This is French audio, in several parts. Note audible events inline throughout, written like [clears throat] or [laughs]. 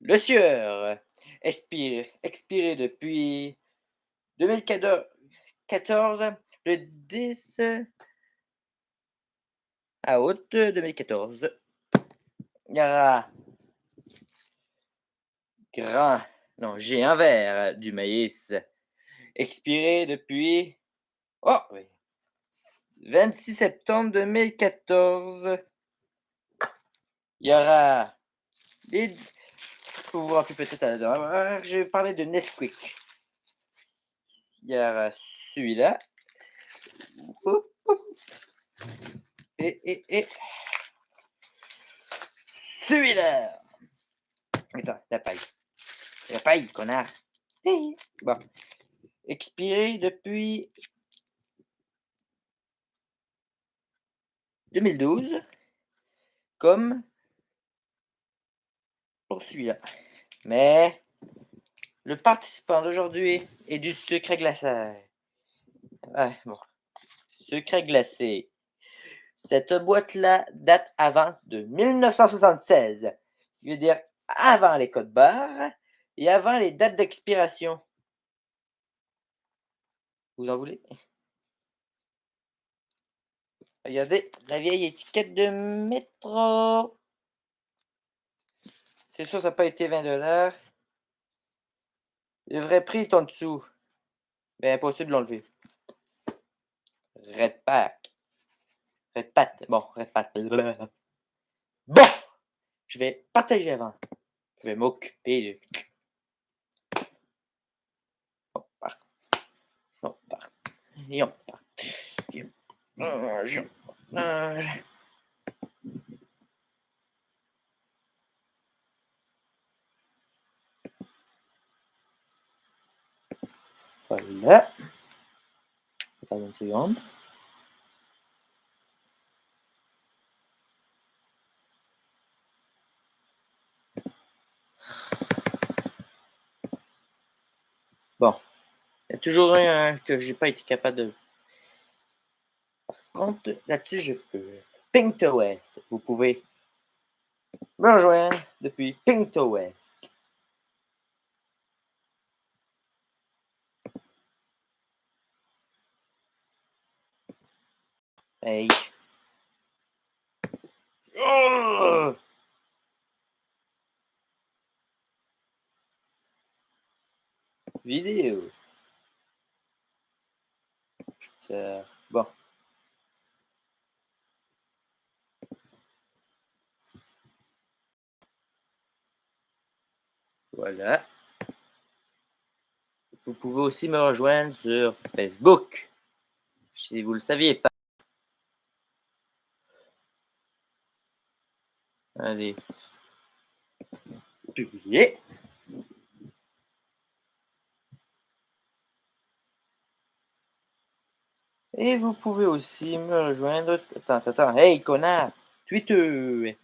Le Sieur, expiré, expiré depuis 2014, le 10 à août 2014. Il y aura grand, non, géant vert du maïs, expiré depuis oh, oui, 26 septembre 2014. Il y aura vous vous rappelez peut-être à la je vais parler de Nesquik. Il y a celui-là. Et, et, et. Celui-là. Attends, la paille. La paille, connard. Bon. Expiré depuis 2012. Comme pour celui-là. Mais le participant d'aujourd'hui est du secret glacé. Ouais, bon. Secret glacé. Cette boîte-là date avant de 1976, ce qui veut dire avant les codes barres et avant les dates d'expiration. Vous en voulez? Regardez la vieille étiquette de métro. C'est sûr, ça n'a pas été 20 dollars. Le vrai prix est en dessous. Mais impossible de l'enlever. Red Pack. Red Pat. Bon, Red Pat. Bon! Je vais partager avant. Je vais m'occuper de. On part. On part. Et on part. Voilà. Attends seconde. Bon. Il y a toujours un que j'ai pas été capable de. Par contre, là-dessus, je peux. Pinterest. Vous pouvez me rejoindre depuis Pinterest. Hey. Vidéo. Bon. Voilà. Vous pouvez aussi me rejoindre sur Facebook. Si vous le saviez pas. Allez. Publier. Et vous pouvez aussi me rejoindre. Attends, attends, hey connard! Twitter!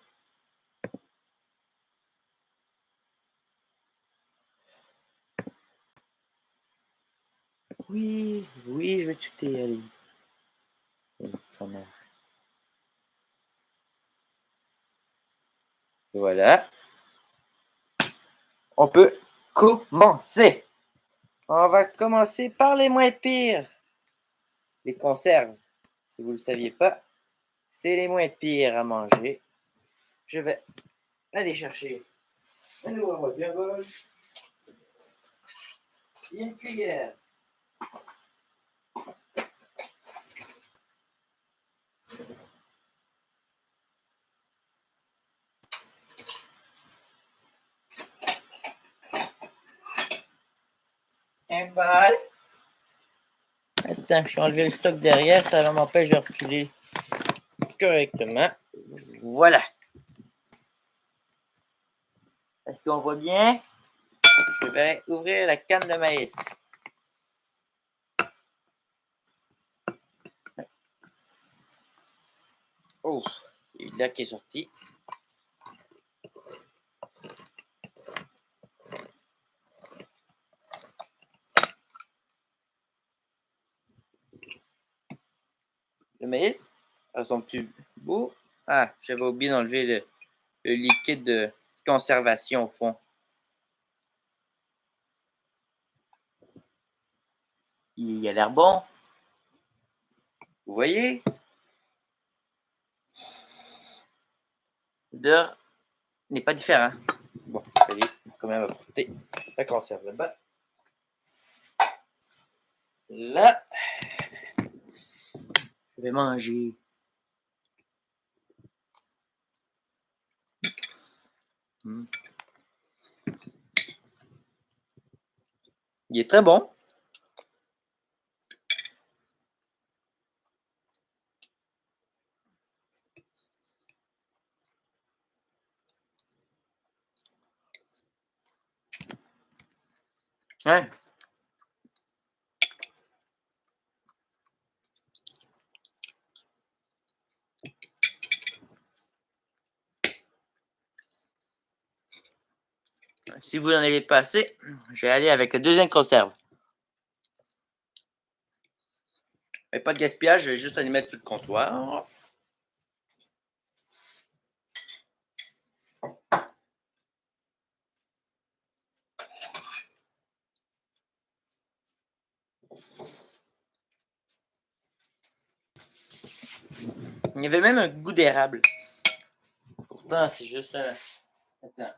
Oui, oui, je vais tweeter, allez. Connard. Voilà. On peut commencer. On va commencer par les moins pires. Les conserves, si vous ne le saviez pas, c'est les moins pires à manger. Je vais aller chercher un nouveau bien gauche. Une cuillère. Un. Attends, je vais enlever le stock derrière, ça m'empêche de reculer correctement. Voilà. Est-ce qu'on voit bien? Je vais ouvrir la canne de maïs. Oh, il y a qui est sorti. le maïs à son petit bout. Ah, j'avais oublié d'enlever le, liquide de conservation au fond. Il a l'air bon. Vous voyez? L'odeur n'est pas différent. Bon, allez, quand même apporter la conserve. Là. -bas. là vais manger. Hmm. Il est très bon. Ouais. Si vous n'en avez pas assez, je vais aller avec la deuxième conserve. Mais pas de gaspillage, je vais juste aller mettre sur le comptoir. Il y avait même un goût d'érable. Pourtant, c'est juste un... Attends.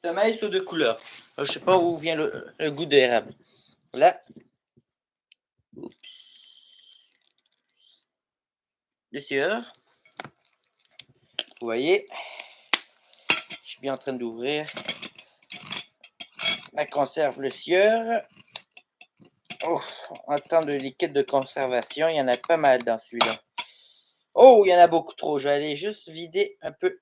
C'est un maïs aux deux couleurs. Je sais pas où vient le, le goût d'érable. Là. Oups. Le sieur. Vous voyez. Je suis bien en train d'ouvrir la conserve le sieur. Oh, en temps de liquide de conservation, il y en a pas mal dans celui-là. Oh, il y en a beaucoup trop. Je vais aller juste vider un peu.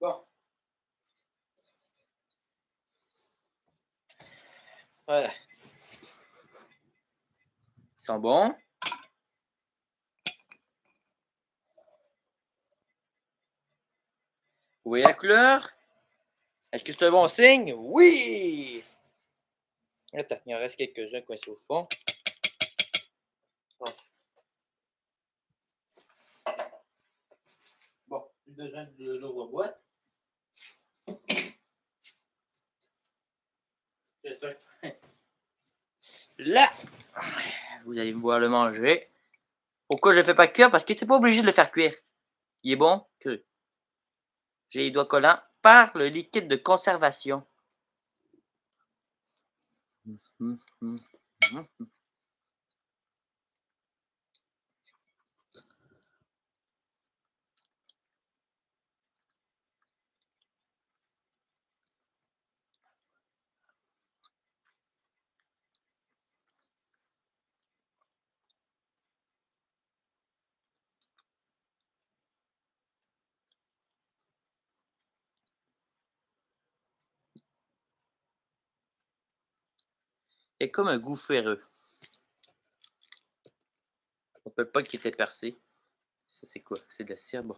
Bon. Voilà. Ils sont bons. Vous voyez la couleur? Est-ce que c'est un bon signe? Oui! Attends, il en reste quelques-uns coincés au fond. Bon. Bon, besoin de l'ouvre-boîte. Là, vous allez me voir le manger. Pourquoi je ne le fais pas cuire? Parce que tu n'es pas obligé de le faire cuire. Il est bon cru. J'ai les doigts collants par le liquide de conservation. A comme un goût ferreux. On peut pas qu'il était percé. Ça, c'est quoi? C'est de la cire, bon.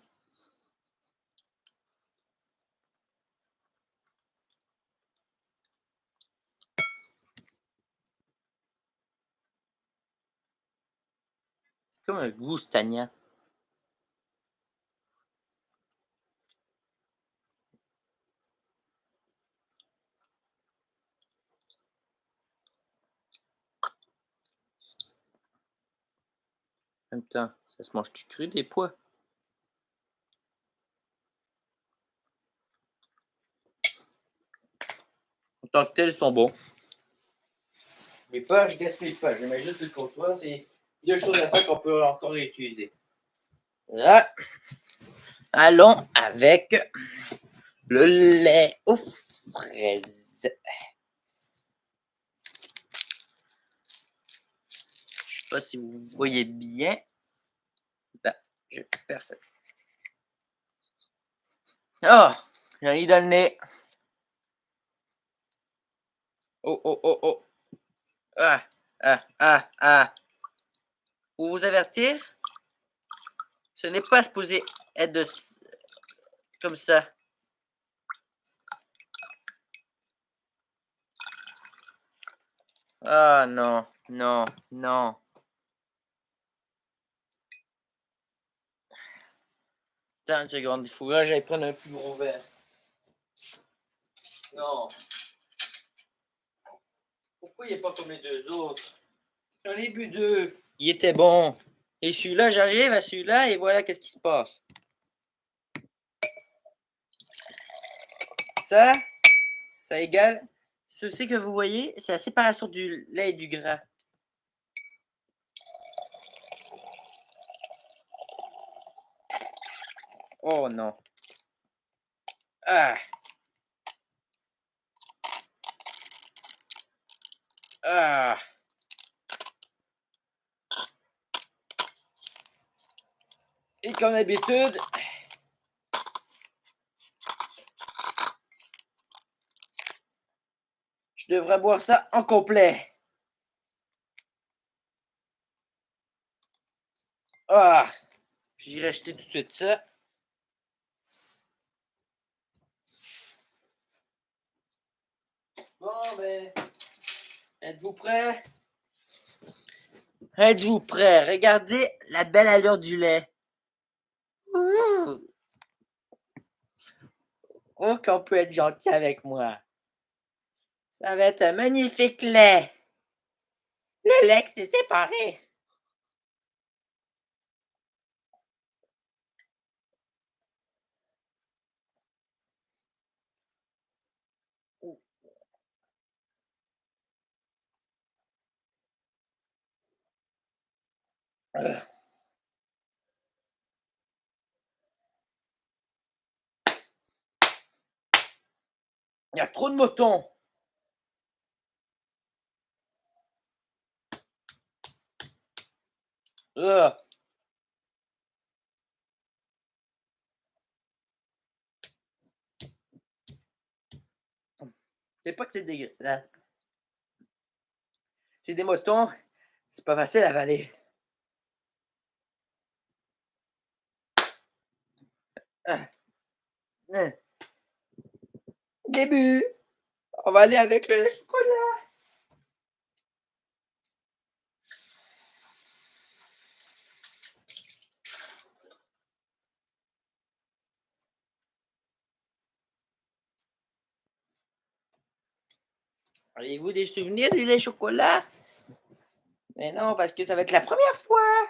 Comme un goût stagnant. En même temps, ça se mange-tu cru des pois? En tant que tel, ils sont bons. Mais pas, je gaspille pas. Je les mets juste le comptoir. C'est deux choses à faire qu'on peut encore utiliser. Là, allons avec le lait aux fraises. Pas si vous voyez bien. Là, je perds ça. Oh, j'en ai dans le nez. Oh, oh, oh, oh. Ah, ah, ah, ah. Pour vous avertir, Ce n'est pas supposé être de comme ça. Ah non, non, non. Attends une seconde, il faut que j'aille prendre un plus gros verre. Non. Pourquoi il n'est pas comme les deux autres? J'en ai bu deux. Il était bon. Et celui-là, j'arrive à celui-là et voilà qu'est-ce qui se passe. Ça, ça égale ceci que vous voyez, c'est la séparation du lait et du gras. Oh non. Ah. Ah. Et comme d'habitude, je devrais boire ça en complet. Ah, j'irai acheter tout de suite ça. Bon, ben, êtes-vous prêts? Êtes-vous prêts? Regardez la belle allure du lait. Oh, qu'on peut être gentil avec moi. Ça va être un magnifique lait. Le lait s'est séparé. Il y a trop de motons. Ugh. C'est pas que c'est dégueulasse. C'est des motons, c'est pas facile à avaler. Ah. Ah. Début. On va aller avec le chocolat. Avez-vous des souvenirs du lait chocolat? Mais non, parce que ça va être la première fois.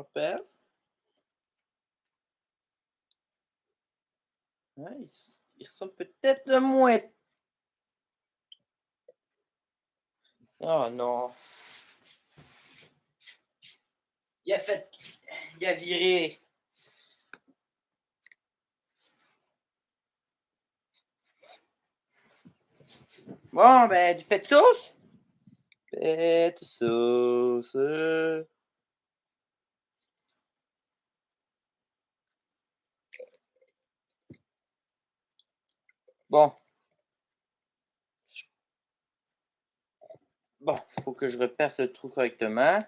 Perce. Ouais, ils sont peut-être moins. Oh non. Il a fait. Il a viré. Bon, ben, du pet sauce? Pet sauce. Bon. Bon, il faut que je repère ce trou correctement.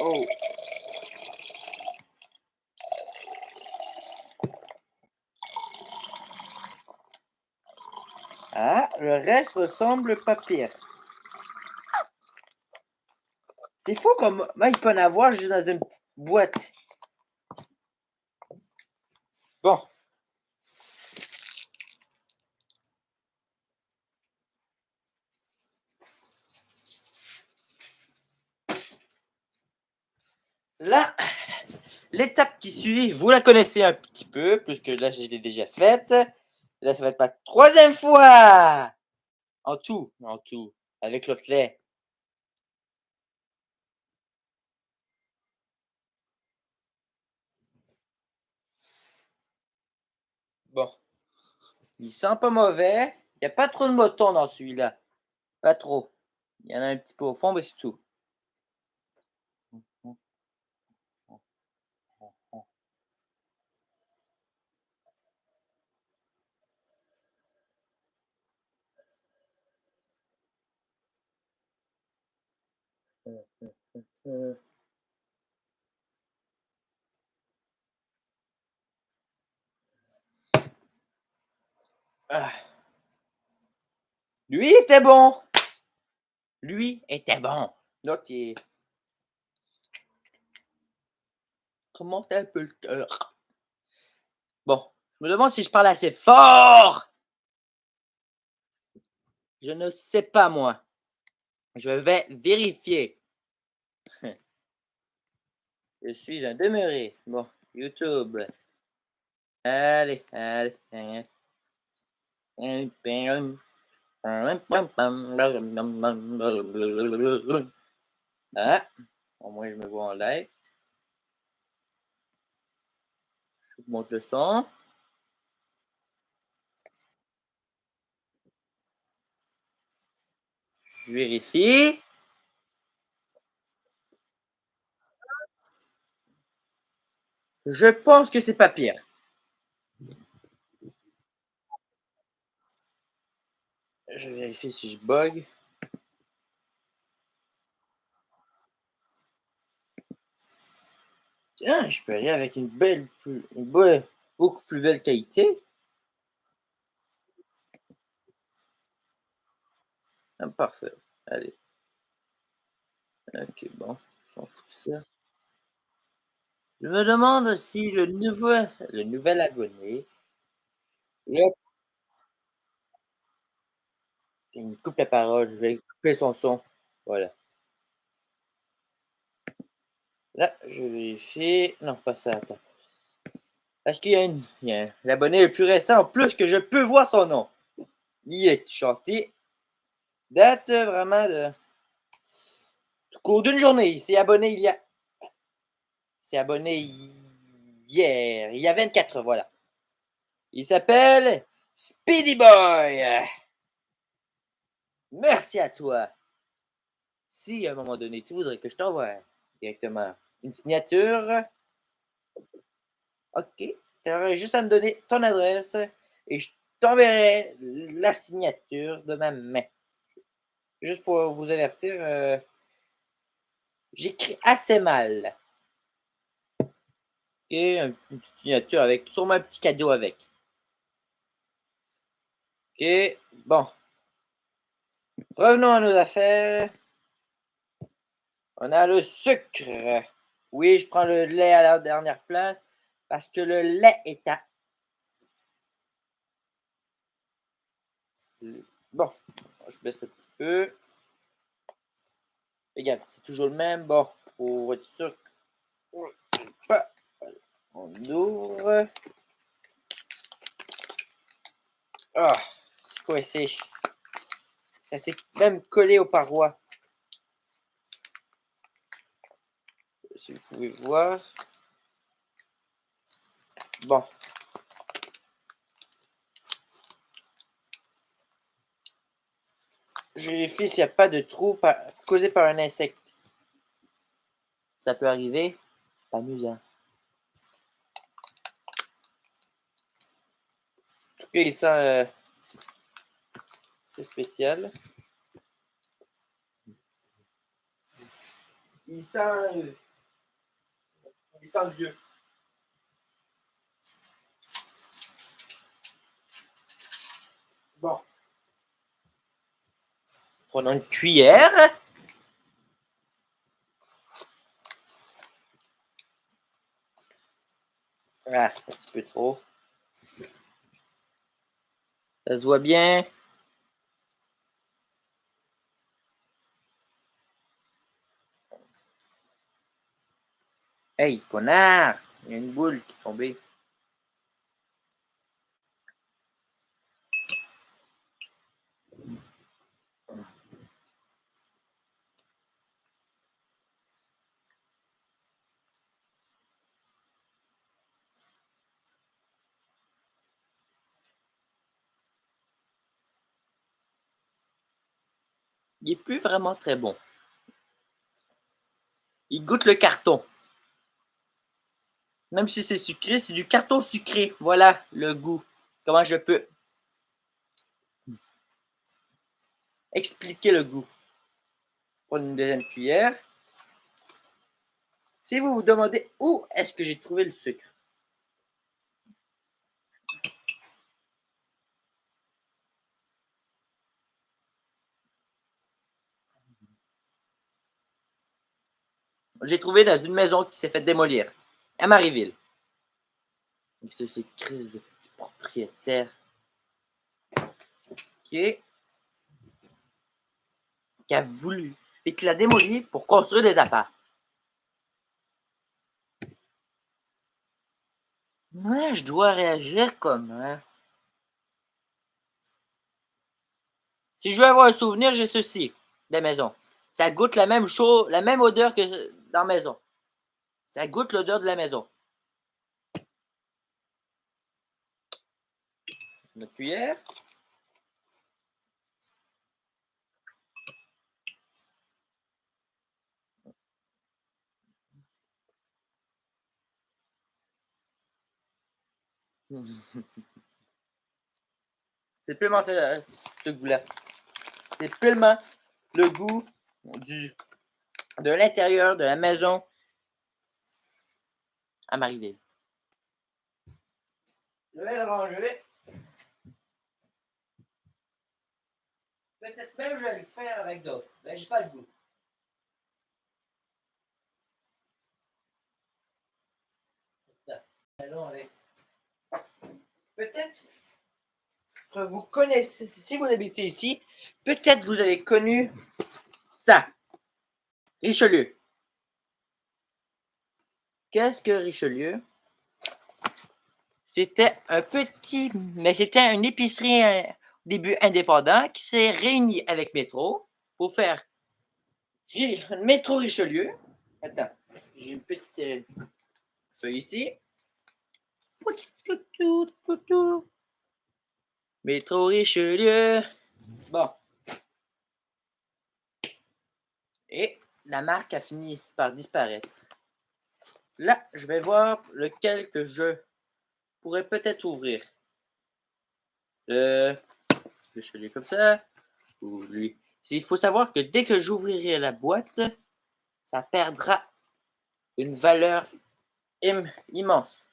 Oh. Ah, le ressemble pas pire. C'est fou comme il peut en avoir juste dans une petite boîte. Bon. Là, l'étape qui suit, vous la connaissez un petit peu, puisque là, je l'ai déjà faite. Là, ça va être ma troisième fois! En tout, en tout, avec le lait. Bon. Il sent pas mauvais. Il y a pas trop de mouton dans celui-là. Pas trop. Il y en a un petit peu au fond, mais c'est tout. Ah. Lui était bon. Lui était bon. L'autre, il Comment un peu le cœur? Bon, je me demande si je parle assez fort. Je ne sais pas, moi. Je vais vérifier. Je suis un demeuré. Bon, YouTube. Allez, allez. Ah, au moins je me vois en live. Je vous montre le son. Je vérifie. Je pense que c'est pas pire. Je vérifie si je bug. Tiens, je peux aller avec une belle, belle, beaucoup plus belle qualité. Ah, parfait. Allez. Ok, bon. On fout ça. Je me demande si le nouvel, le nouvel abonné. Il me coupe la parole. Je vais couper son son. Voilà. Là, je vérifie. Non, pas ça. Attends. Parce qu'il y a, une... l'abonné le plus récent en plus que je peux voir son nom? Il est chanté. Date vraiment de. Au cours d'une journée. Il s'est abonné il y a. S'est abonné hier. Il y a 24 heures, voilà. Il s'appelle Speedy Boy. Merci à toi. Si à un moment donné, tu voudrais que je t'envoie directement une signature. OK. Tu aurais juste à me donner ton adresse et je t'enverrai la signature de ma main. Juste pour vous avertir, euh, j'écris assez mal. OK. Une petite signature avec sûrement un petit cadeau avec. OK. Bon. Revenons à nos affaires. On a le sucre. Oui, je prends le lait à la dernière place parce que le lait est à. Bon, je baisse un petit peu. Regarde, c'est toujours le même. Bon, pour être sûr. On ouvre. Ah, c'est coincé. Ça s'est même collé aux parois. si vous pouvez voir. Bon. Je vérifie s'il n'y a pas de trou causé par un insecte. Ça peut arriver. Pas amusant. Sent... Euh, c'est spécial. Il sent... Euh, il sent vieux. Bon. Prenons une cuillère. Ah, un petit peu trop. Ça se voit bien. Hey, connard! Il y a une boule qui est tombée. Il est plus vraiment très bon. Il goûte le carton. Même si c'est sucré, c'est du carton sucré. Voilà le goût. Comment je peux expliquer le goût? Prendre une deuxième cuillère. Si vous vous demandez où est-ce que j'ai trouvé le sucre, j'ai trouvé dans une maison qui s'est fait démolir à Marieville. Et c'est ces de petits propriétaires. Qui, qui a voulu et qui l'a démoli pour construire des apparts. Ouais, je dois réagir comment? Si je veux avoir un souvenir, j'ai ceci, des maisons. Ça goûte la même chose, la même odeur que dans la maison. Ça goûte l'odeur de la maison. Une cuillère. [laughs] C'est pleinement ce, ce goût-là. C'est pleinement le goût du, de l'intérieur de la maison à Marie-Ville. Je vais le ranger. Peut-être même je vais le faire avec d'autres. Mais j'ai pas le goût. Peut-être que vous connaissez, si vous habitez ici, peut-être vous avez connu ça. Richelieu. Qu'est-ce que Richelieu? C'était un petit, mais c'était une épicerie au début indépendant qui s'est réuni avec Métro pour faire Métro Richelieu. Attends, j'ai une petite euh, feuille ici. Métro Richelieu. Bon. Et la marque a fini par disparaître. Là, je vais voir lequel que je pourrais peut-être ouvrir. Euh, je vais comme ça. Ou lui. Il faut savoir que dès que j'ouvrirai la boîte, ça perdra une valeur immense.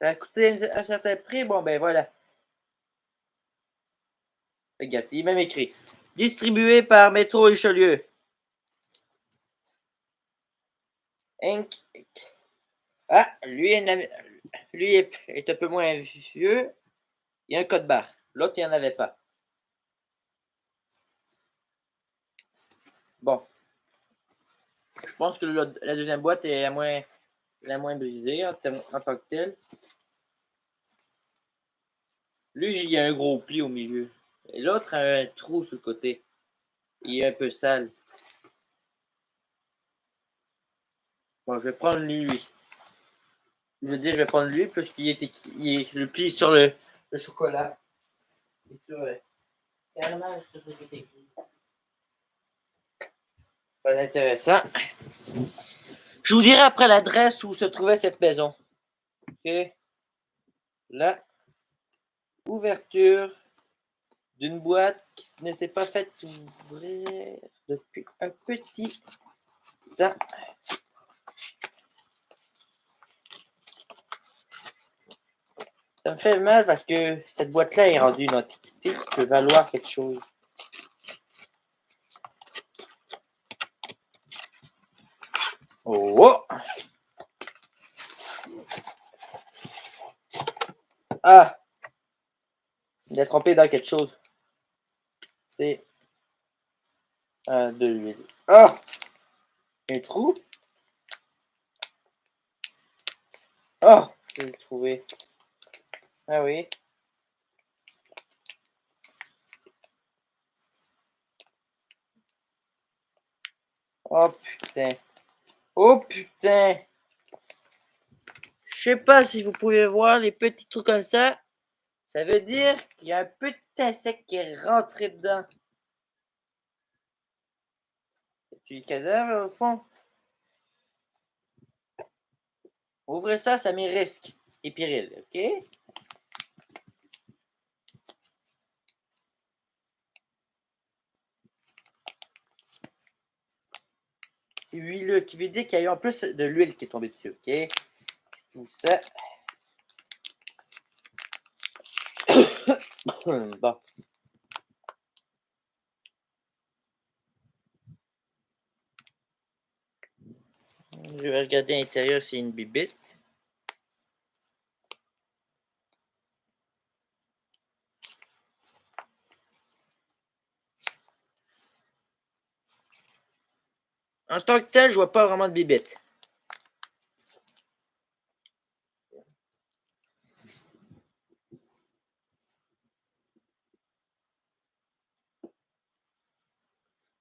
Ça a coûté un certain prix. Bon, ben voilà. Regarde, il est même écrit. Distribué par Métro Richelieu. Ah, lui, est, un peu moins vieux. Il y a un code barre. L'autre, il n'y en avait pas. Bon. Je pense que la deuxième boîte est la moins, la moins brisée en, en tant que telle. Lui, il y a un gros pli au milieu. L'autre a un trou sur le côté. Il est un peu sale. Bon, je vais prendre lui. Je veux dire, je vais prendre lui parce qu'il est, le pli sur le, chocolat. Et sur. Pas intéressant. Je vous dirai après l'adresse où se trouvait cette maison. OK? Là. Ouverture d'une boîte qui ne s'est pas faite ouvrir depuis un petit temps. Ça me fait mal parce que cette boîte-là est rendue une antiquité qui peut valoir quelque chose. Oh! Ah! Il a trompé dans quelque chose. C'est de l'huile. Ah! Un trou? Oh! Je l'ai trouvé. Ah oui. Oh putain. Oh putain. Je sais pas si vous pouvez voir les petits trucs comme ça. Ça veut dire qu'il y a un petit insecte qui est rentré dedans. Tu cadavre au fond? Ouvrez ça, ça met risque et péril, ok? C'est huileux, qui veut dire qu'il y a eu en plus de l'huile qui est tombée dessus, ok? Tout ça. [coughs] bon. Je vais regarder à l'intérieur a une bibite. En tant que tel, je vois pas vraiment de bibite.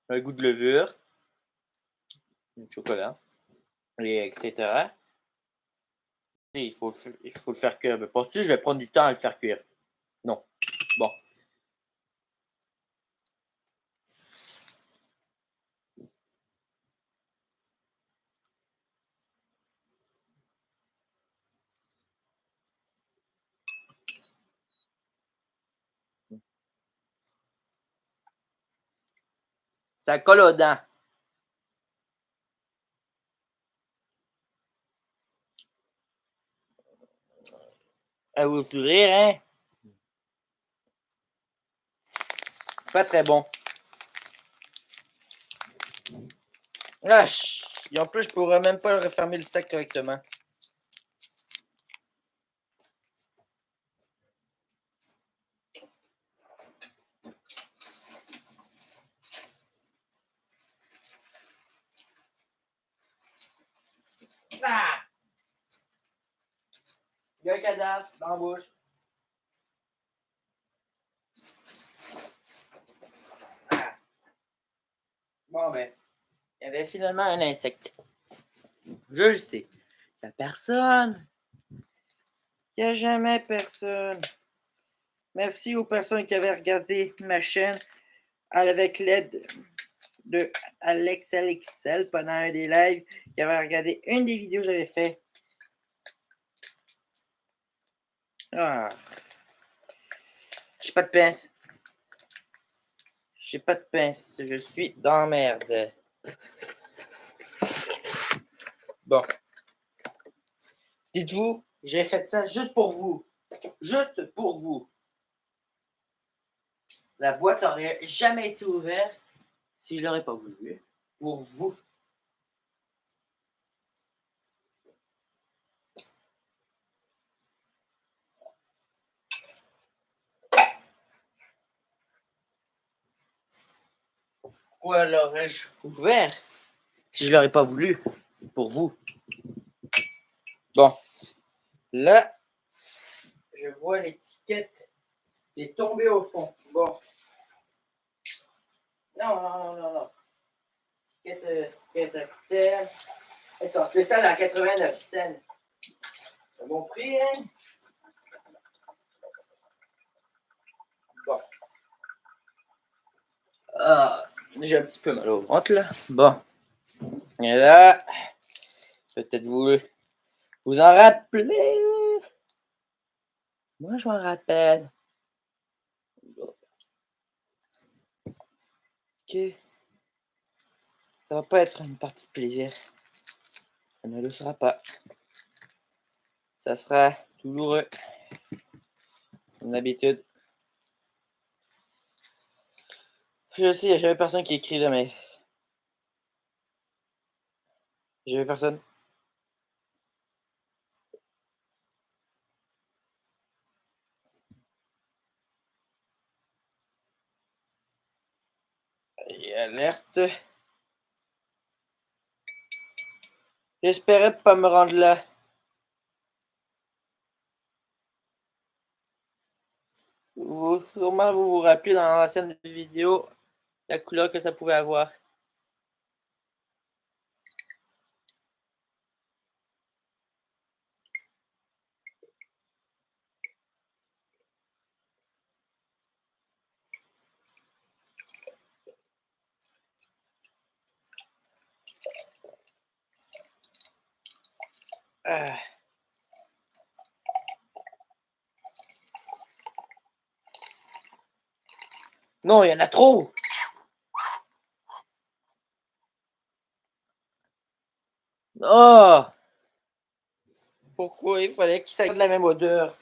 Un goût de levure. Du chocolat et etc. Il faut, il faut le faire cuire. Mais penses-tu que je vais prendre du temps à le faire cuire? Non. Bon. Ça colle aux dents. À vous sourire, hein? Pas très bon. Ah, et en plus, je pourrais même pas refermer le sac correctement. Cadavre dans la bouche. Ah. Bon, ben, il y avait finalement un insecte. Je le sais. Il n'y a personne. Il n'y a jamais personne. Merci aux personnes qui avaient regardé ma chaîne avec l'aide de Alex pendant un des lives, qui avait regardé une des vidéos que j'avais fait. Ah. J'ai pas de pince. J'ai pas de pince. Je suis dans merde. Bon. Dites-vous, j'ai fait ça juste pour vous. Juste pour vous. La boîte aurait jamais été ouverte si je l'aurais pas voulu. Pour vous. Pourquoi l'aurais-je ouvert si je l'aurais pas voulu pour vous? Bon. Là, je vois l'étiquette qui est tombée au fond. Bon. Non, non, non, non, non. Étiquette caractère. C'est en spécial à 89 cents. Un bon prix, hein? Bon. Ah. J'ai un petit peu mal au ventre, là. Bon. Et là, peut-être vous vous en rappelez. Moi, je m'en rappelle. Ok. Ça va pas être une partie de plaisir. Ça ne le sera pas. Ça sera douloureux. Comme d'habitude. Je sais, j'avais personne qui écrit là, mais. J'avais personne. Alerte. J'espérais pas me rendre là. Vous, sûrement vous vous rappelez dans la scène de vidéo la couleur que ça pouvait avoir. Ah. Non, il y en a trop. Oh! Pourquoi il fallait qu'ils aient de la même odeur?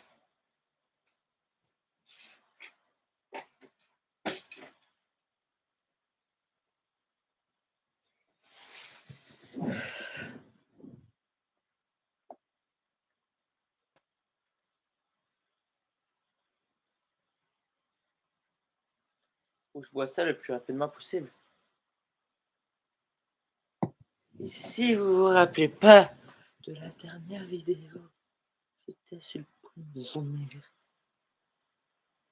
Je bois ça le plus rapidement possible. Et si vous vous rappelez pas de la dernière vidéo, j'étais sur le point de vomir.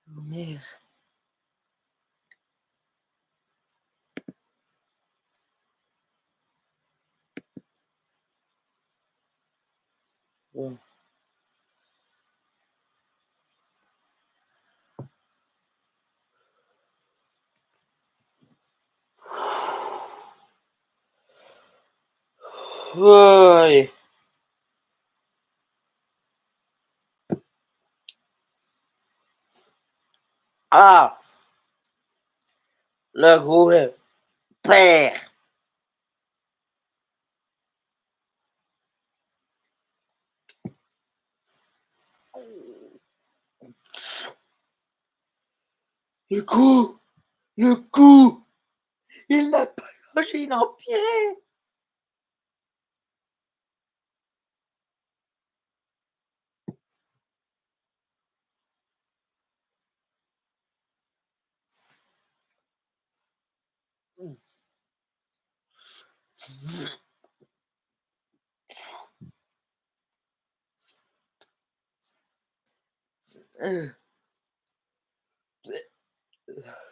Vomir. Ah! Le euh, père. Le coup! Le coup! Il n'a pas logé, il!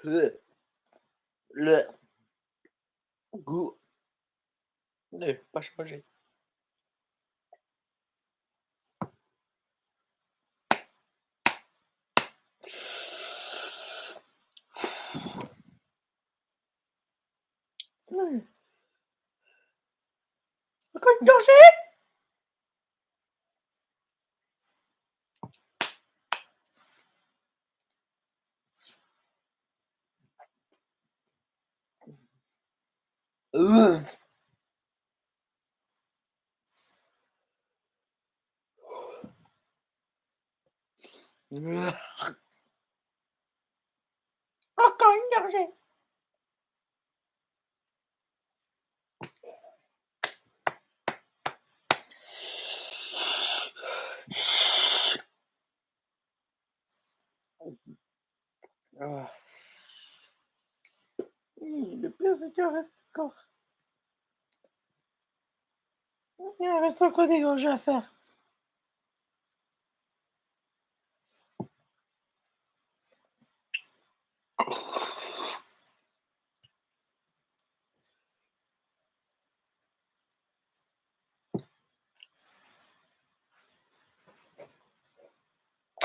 Le, le goût n'a pas changé. Mmh. Encore une gorgée? Encore une gorgée. Ah. En reste encore. Il reste encore des gorgées à faire.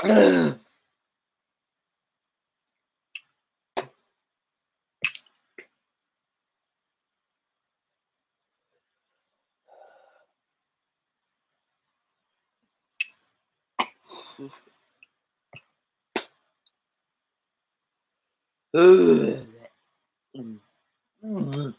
[clears throat] Euh. Mmh. Mmh.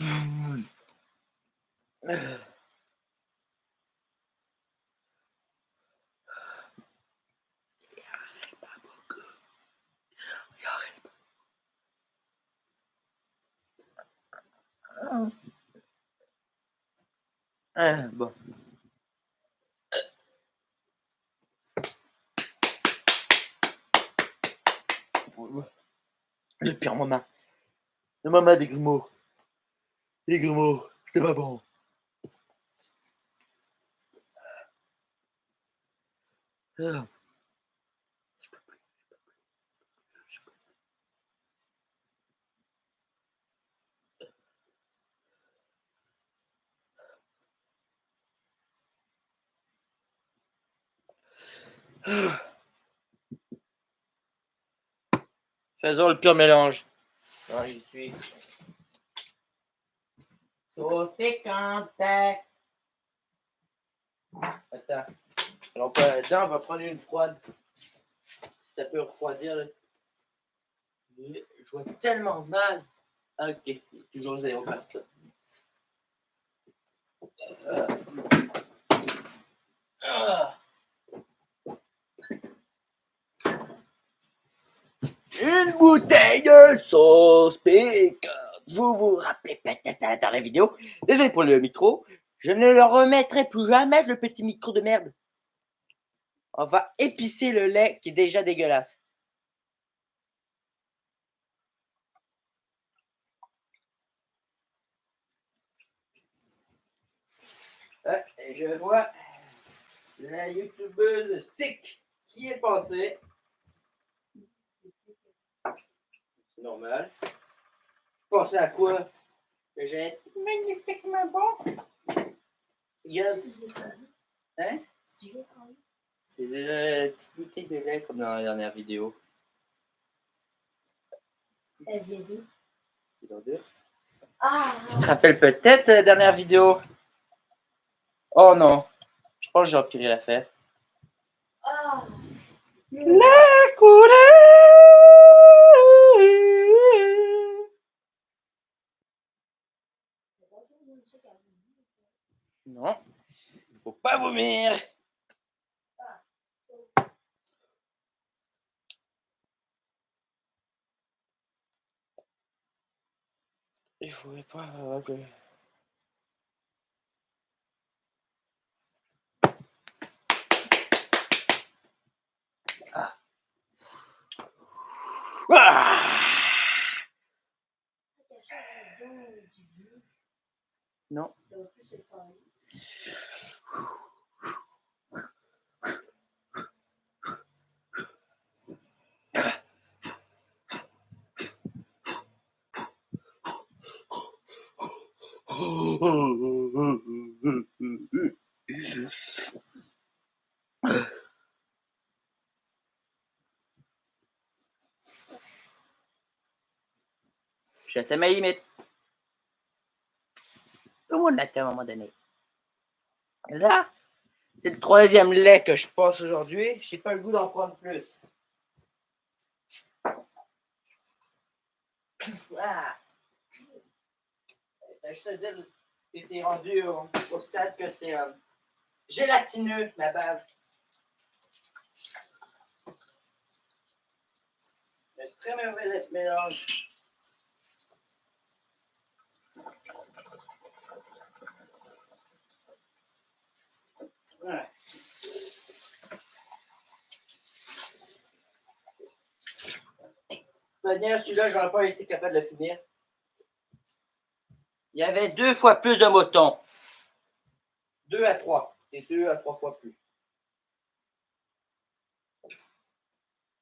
Mmh. Il en reste pas beaucoup. Il en reste pas. Ah, bon. Le pire moment. Le moment des grumeaux. Les grumeaux, c'était pas bon. Ah. Je peux plus, je peux plus, je peux plus. Faisons le pur mélange. Non, j'y suis. Sauce piquante. Attends. Alors, pas là-dedans, on va prendre une froide. Ça peut refroidir. Là. Je vois tellement mal. Ok, toujours zéro. Ah. Une bouteille de sauce piquante. Vous vous rappelez peut-être à la dernière vidéo. Désolé pour le micro. Je ne le remettrai plus jamais, le petit micro de merde. On va épicer le lait qui est déjà dégueulasse. Ah, je vois la youtubeuse Sick qui est passée. C'est normal. Pensez à quoi? Que j'ai été magnifiquement bon. Regarde. Hein? C'est la petite bouteille de lait comme dans la dernière vidéo. Elle vient d'où? Ah! Tu te rappelles peut-être la dernière vidéo? Oh non. Je pense que j'ai empiré l'affaire. Ah! La couleur. Non. Faut pas vomir. Il faut pas euh, que. Ah. Ah. Non. J'atteins ma limite. Tout le monde l'atteint à un moment donné. Là, c'est le troisième lait que je passe aujourd'hui. Je n'ai pas le goût d'en prendre plus. Ah. Je te dis que c'est rendu au, au stade que c'est euh, gélatineux, ma bave. C'est très mauvais mélange. Manière, celui-là, j'aurais pas été capable de le finir. Il y avait deux fois plus de motons. Deux à trois. Et deux à trois fois plus.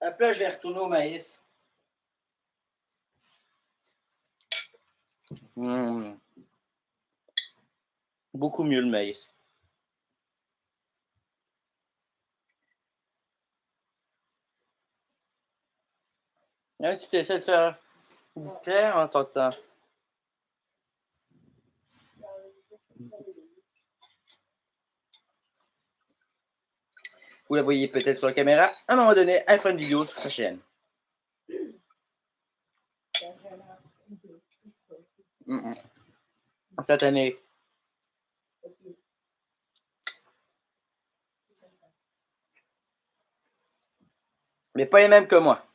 Après, je vais retourner au maïs. Mmh. Beaucoup mieux le maïs. Si tu essaies de faire discret, on t'entend. Vous la voyez peut-être sur la caméra. À un moment donné, elle fera une vidéo sur sa chaîne. Cette année. Mais pas les mêmes que moi.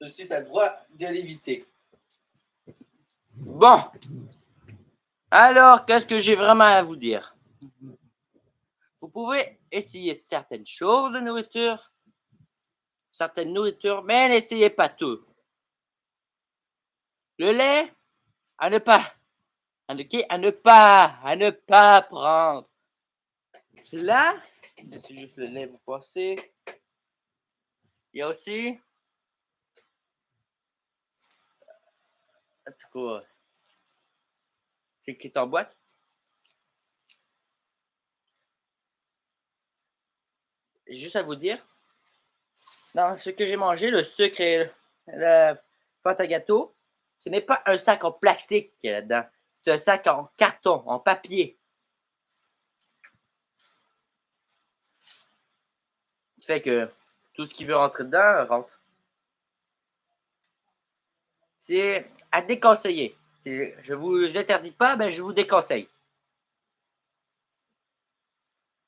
Ceci, as le droit de l'éviter. Bon. Alors, qu'est-ce que j'ai vraiment à vous dire? Vous pouvez essayer certaines choses de nourriture, certaines nourritures, mais n'essayez pas tout. Le lait, à ne pas, à ne, à ne pas, à ne pas prendre. Là, c'est juste le lait, vous passez. Il y a aussi, en tout cas, C'est qui est en boîte? Juste à vous dire, dans ce que j'ai mangé, le sucre et la pâte à gâteau, ce n'est pas un sac en plastique qu'il y a là-dedans. C'est un sac en carton, en papier. Ce qui fait que tout ce qui veut rentrer dedans rentre. C'est à déconseiller. Je ne vous interdis pas, mais je vous déconseille.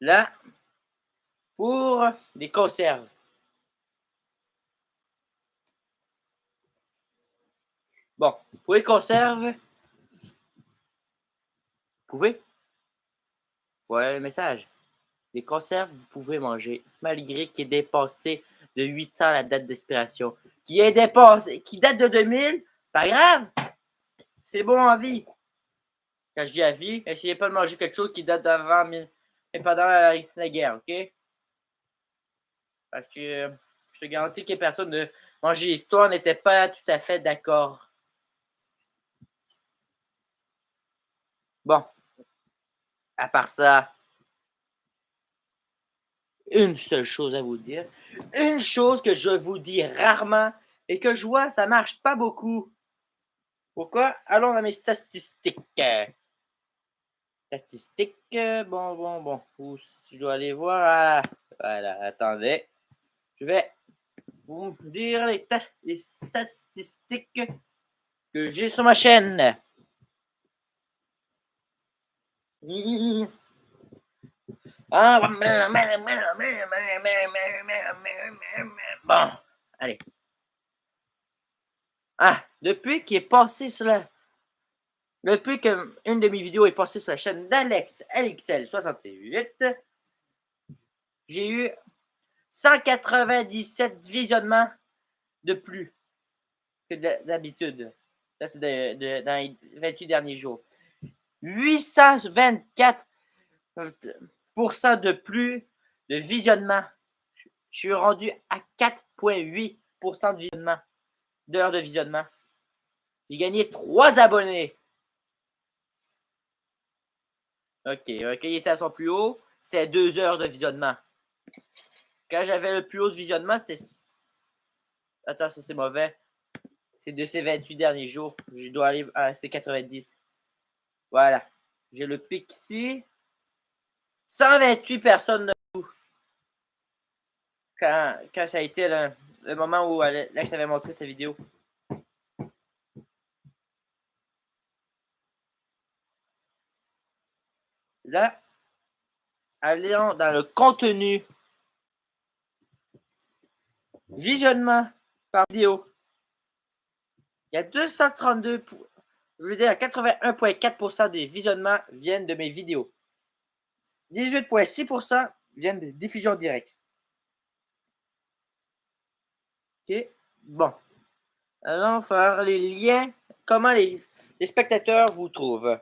Là, pour les conserves. Bon, pour les conserves, vous pouvez. Voilà le message. Les conserves, vous pouvez manger, malgré qu'il ait dépassé de 8 ans la date d'expiration. Qui est dépassé, qui date de 2000, pas grave. C'est bon en vie. Quand je dis à vie, essayez pas de manger quelque chose qui date d'avant et pendant la, guerre, ok? Parce que je te garantis que les personnes de manger l'histoire n'étaient pas tout à fait d'accord. Bon. À part ça, une seule chose à vous dire. Une chose que je vous dis rarement et que je vois, ça marche pas beaucoup. Pourquoi? Allons dans mes statistiques. Statistiques, bon, bon, bon. Où je dois aller voir? Voilà, attendez. Je vais vous dire les, les statistiques que j'ai sur ma chaîne. Bon, allez. Ah, depuis qu'il est passé sur la... Depuis qu'une de mes vidéos est passée sur la chaîne d'Alex LXL68, j'ai eu 197 visionnements de plus que d'habitude. Ça, c'est dans les 28 derniers jours. 824% de plus de visionnement. Je suis rendu à 4,8% de visionnement, d'heures de visionnement. J'ai gagné 3 abonnés. OK, OK, il était à son plus haut. C'était 2 heures de visionnement. Quand j'avais le plus haut de visionnement, c'était... Attends, ça c'est mauvais. C'est de ces 28 derniers jours. Je dois aller à ces 90. Voilà. J'ai le pic ici. 128 personnes de vous. Quand, quand ça a été le, moment où là, je t'avais montré cette vidéo. Là, allons dans le contenu. Visionnement par vidéo. Il y a 232, je veux dire, 81,4% des visionnements viennent de mes vidéos. 18,6% viennent de diffusion directe. OK? Bon. Allons faire les liens. Comment les, spectateurs vous trouvent?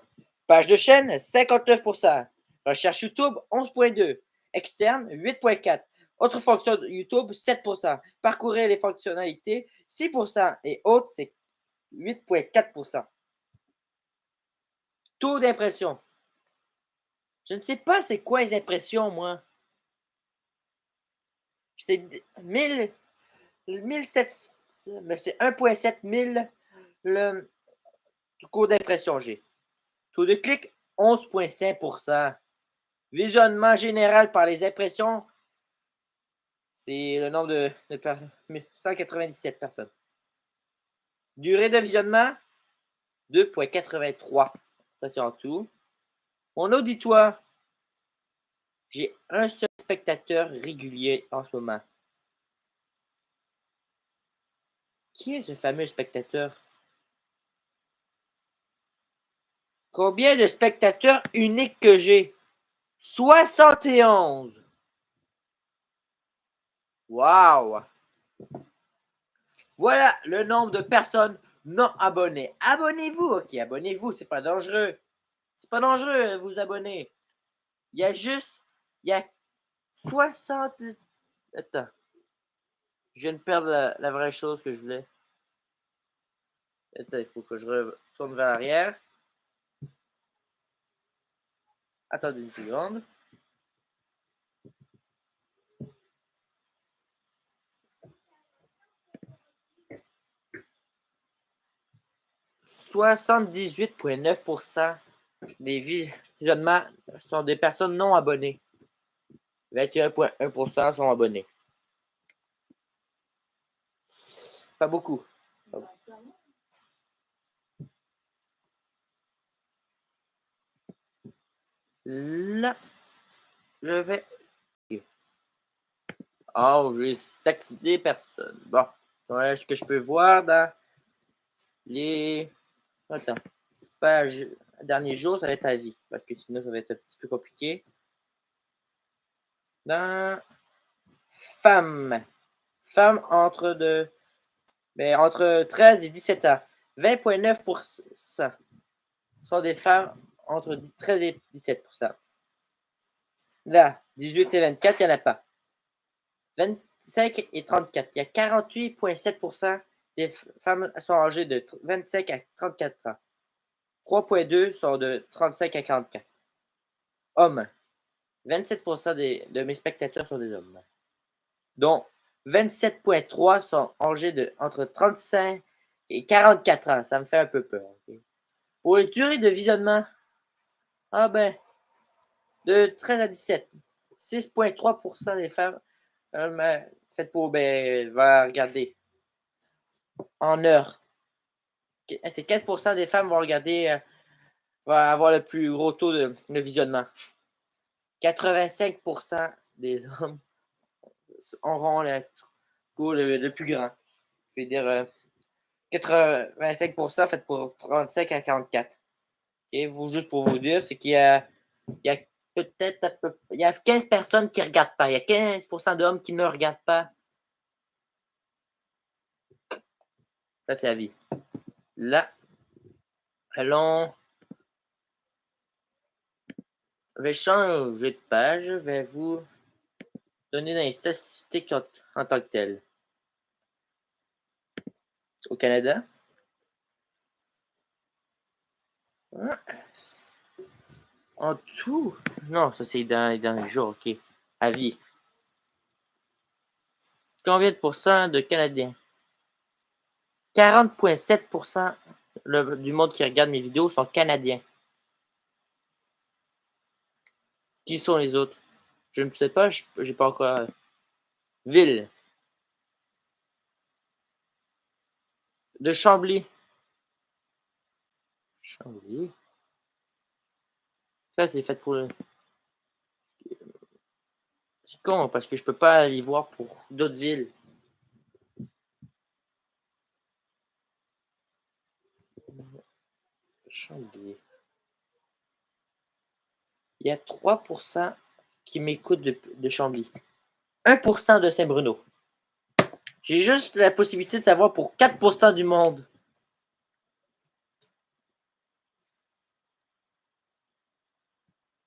Page de chaîne, 59%. Recherche YouTube, 11,2%. Externe, 8,4%. Autre fonction YouTube, 7%. Parcourir les fonctionnalités, 6%. Et autres, c'est 8,4%. Taux d'impression, je ne sais pas c'est quoi les impressions, moi. C'est 1000, 1700, mais c'est 1.7 000 le cours d'impression j'ai. Taux de clic, 11,5% Visionnement général par les impressions, c'est le nombre de, de 197 personnes. Durée de visionnement, 2,83. Ça, c'est en tout. Mon auditoire, j'ai un seul spectateur régulier en ce moment. Qui est ce fameux spectateur? Combien de spectateurs uniques que j'ai? 71! Wow! Voilà le nombre de personnes non abonnées. Abonnez-vous, ok, abonnez-vous, c'est pas dangereux pas dangereux, vous abonner. Il y a juste, il y a 60... Attends. Je viens de perdre la, vraie chose que je voulais. Il faut que je retourne vers l'arrière. Attendez une seconde. « 78,9% des visionnements sont des personnes non abonnées. 21,1% sont abonnés. Pas beaucoup. Là, je vais. Oh, j'ai des personnes. Bon, est-ce que je peux voir dans les. Attends. Page. Dernier jour, ça va être à vie. Parce que sinon, ça va être un petit peu compliqué. Dans. Femmes. Femmes entre de. Mais entre 13 et 17 ans. 20,9% sont des femmes entre 13 et 17 Là, 18 et 24, il n'y en a pas. 25 et 34, il y a 48,7% des femmes sont âgées de 25 à 34 ans. 3,2 sont de 35 à 44. Hommes. 27% de mes spectateurs sont des hommes. Donc, 27,3 sont âgés de entre 35 et 44 ans. Ça me fait un peu peur. Pour les durées de visionnement, ah ben, de 13 à 17, 6,3% des femmes euh, faites pour, ben, va regarder en heure. C'est 15% des femmes vont regarder, euh, va avoir le plus gros taux de, visionnement. 85% des [laughs] hommes auront le, le, le plus grand. Je veux dire, 85% euh, fait pour 35 à 44. Et vous, juste pour vous dire, c'est qu'il y a, il y a peut-être il y a 15 personnes qui ne regardent pas. Il y a 15% d'hommes qui ne regardent pas. Ça, c'est la vie. Là, allons. Je vais changer de page. Je vais vous donner les statistiques en, tant que telles. Au Canada, En tout? Non, ça c'est dans les jours, ok. Avis. Combien de pourcents de Canadiens? 40,7% du monde qui regarde mes vidéos sont Canadiens. Qui sont les autres? Je ne sais pas, je n'ai pas encore... Ville. De Chambly. Ça, c'est fait pour le... C'est con, parce que je peux pas aller voir pour d'autres villes. Chambly. Il y a 3% qui m'écoutent de, de Chambly. 1% de Saint-Bruno. J'ai juste la possibilité de savoir pour 4% du monde.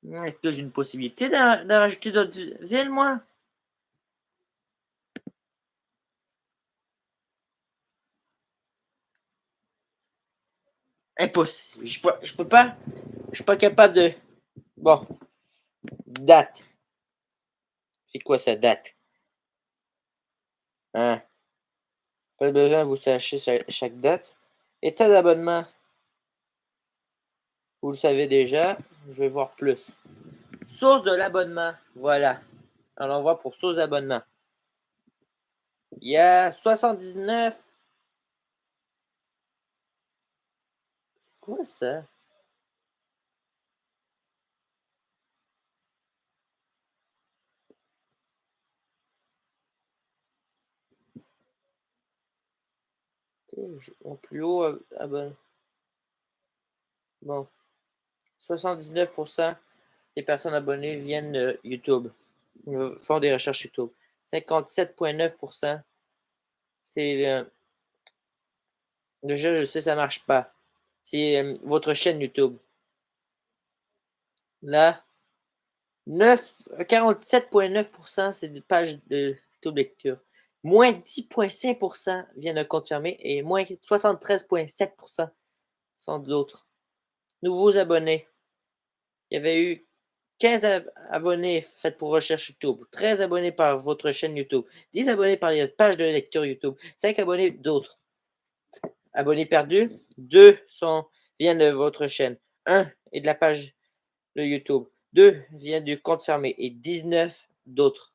Est-ce que j'ai une possibilité d'en rajouter d'autres villes, moi? Impossible. Je peux, je peux pas. Je suis pas capable de. Bon. Date. C'est quoi ça, date? Hein? Pas besoin de vous sachiez chaque date. État d'abonnement. Vous le savez déjà. Je vais voir plus. Source de l'abonnement. Voilà. Alors, on voit pour source d'abonnement. Il y a 79. Quoi ça? En plus haut, abonnement. Bon. 79% des personnes abonnées viennent de YouTube, font des recherches YouTube. 57,9%, c'est euh, déjà je sais ça marche pas. C'est euh, votre chaîne YouTube. Là, 47,9% c'est des pages de YouTube lecture. Moins 10,5% viennent de confirmer et moins 73,7% sont d'autres. Nouveaux abonnés. Il y avait eu 15 abonnés faites pour recherche YouTube, 13 abonnés par votre chaîne YouTube, 10 abonnés par les pages de lecture YouTube, 5 abonnés d'autres. Abonnés perdus, 2 sont, viennent de votre chaîne, 1 est de la page de YouTube, 2 viennent du compte fermé et 19 d'autres.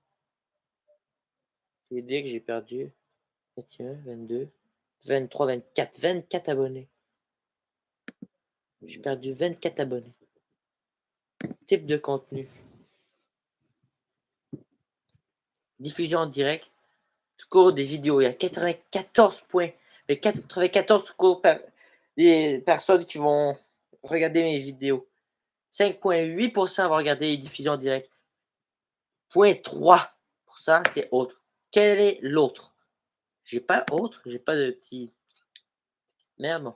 Vais dire que j'ai perdu 21, 22, 23, 24, 24 abonnés. J'ai perdu 24 abonnés. Type de contenu. Diffusion en direct. Tout des vidéos. Il y a 94 points. Les 94 cours des personnes qui vont regarder mes vidéos. 5,8% vont regarder les diffusions en direct. 0,3% c'est autre. Quel est l'autre? J'ai pas autre, j'ai pas de petit merde.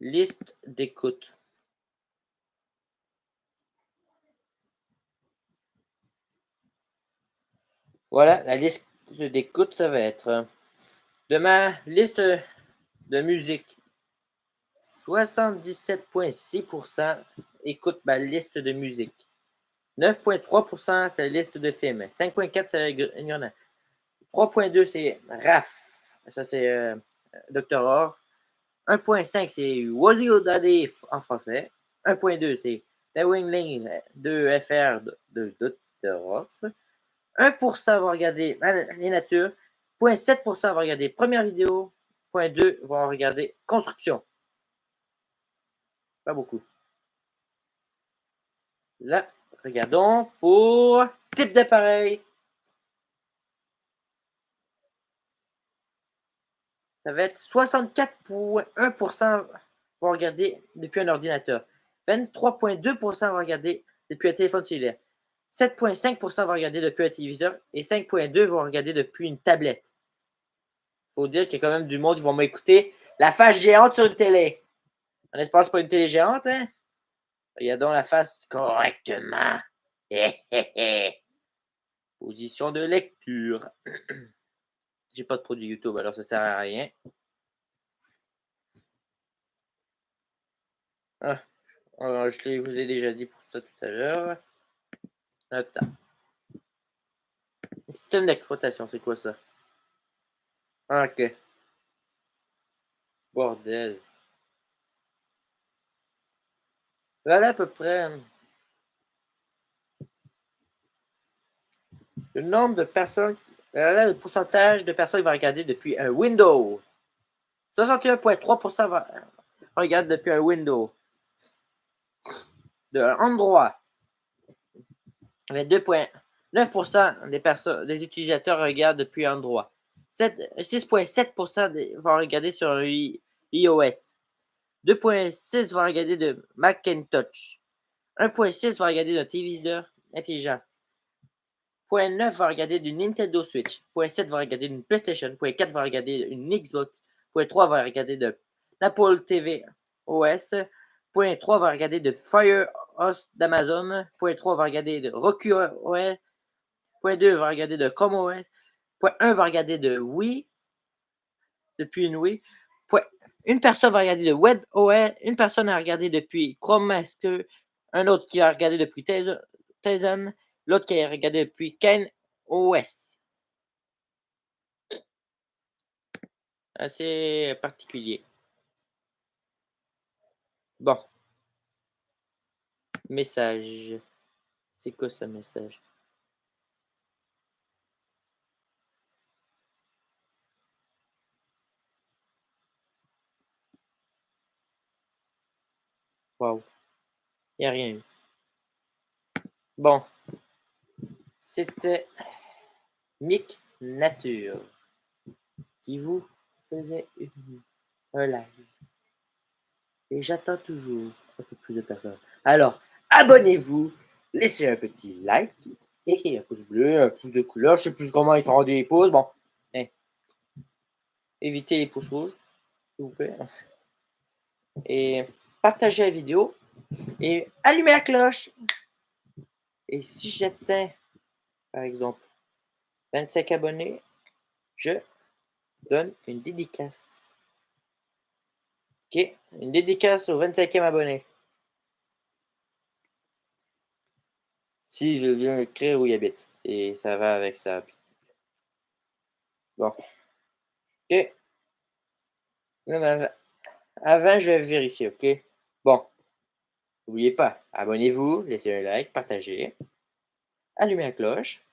Liste d'écoute. Voilà, la liste d'écoute, ça va être de ma liste de musique. 77,6% écoute ma liste de musique. 9,3% c'est la liste de films. 5,4% c'est il y en a. 3.2, c'est RAF. Ça, c'est euh, Dr. Or. 1.5, c'est Was You Daddy en français. 1.2, c'est The Wingling 2 FR de Dr. Ross. 1% va regarder les natures. 0.7% va regarder première vidéo. 0.2 va regarder construction. Pas beaucoup. Là, regardons pour type d'appareil. ça va être 64,1% vont regarder depuis un ordinateur. 23,2% vont regarder depuis un téléphone cellulaire. 7,5% vont regarder depuis un téléviseur et 5,2% vont regarder depuis une tablette. Il faut dire qu'il y a quand même du monde qui vont m'écouter. La face géante sur une télé. On espère pas une télé géante, hein? Regardons la face correctement. Position de lecture. [clears throat] J'ai pas de produit YouTube, alors ça sert à rien. Ah, je vous ai déjà dit pour ça tout à l'heure. Attends. Système d'exploitation, c'est quoi ça? Ah, ok. Bordel. Voilà à peu près hein. le nombre de personnes le pourcentage de personnes qui vont regarder depuis un window. 61,3% vont regarder depuis un window. De Android. 22,9% des, personnes, des utilisateurs regardent depuis Android. 6,7% vont regarder sur un iOS. 2,6% vont regarder de Macintosh. 1,6% vont regarder d'un téléviseur intelligent. Point 9 va regarder du Nintendo Switch. Point 7 va regarder d'une PlayStation. Point 4 va regarder une Xbox. Point 3 va regarder de Apple TV OS. Point 3 va regarder de Fire OS d'Amazon. Point 3 va regarder de Roku OS. Point 2 va regarder de Chrome OS. Point 1 va regarder de Wii. Depuis une Wii. Une personne va regarder de Web OS. Une personne a regardé depuis Chrome Master. Un autre qui a regardé depuis Tizen. L'autre qui a regardé depuis Ken OS. Assez particulier. Bon. Message. C'est quoi ce message? Il n'y a rien eu. Bon. C'était Mick Nature qui vous faisait un live. Et j'attends toujours un peu plus de personnes. Alors, abonnez-vous, laissez un petit like, [laughs] et un pouce bleu, un pouce de couleur. Je sais plus comment ils sont rendus les pouces. Bon, hein. évitez les pouces rouges, s'il vous plaît. Et partagez la vidéo et allumez la cloche. Et si j'atteins par exemple, 25 abonnés, je donne une dédicace. OK, une dédicace au 25e abonné. Si, je viens d'écrire où il habite et ça va avec ça. Bon. OK? Avant, je vais vérifier, OK? Bon. N'oubliez pas, abonnez-vous, laissez un like, partagez, allumez la cloche.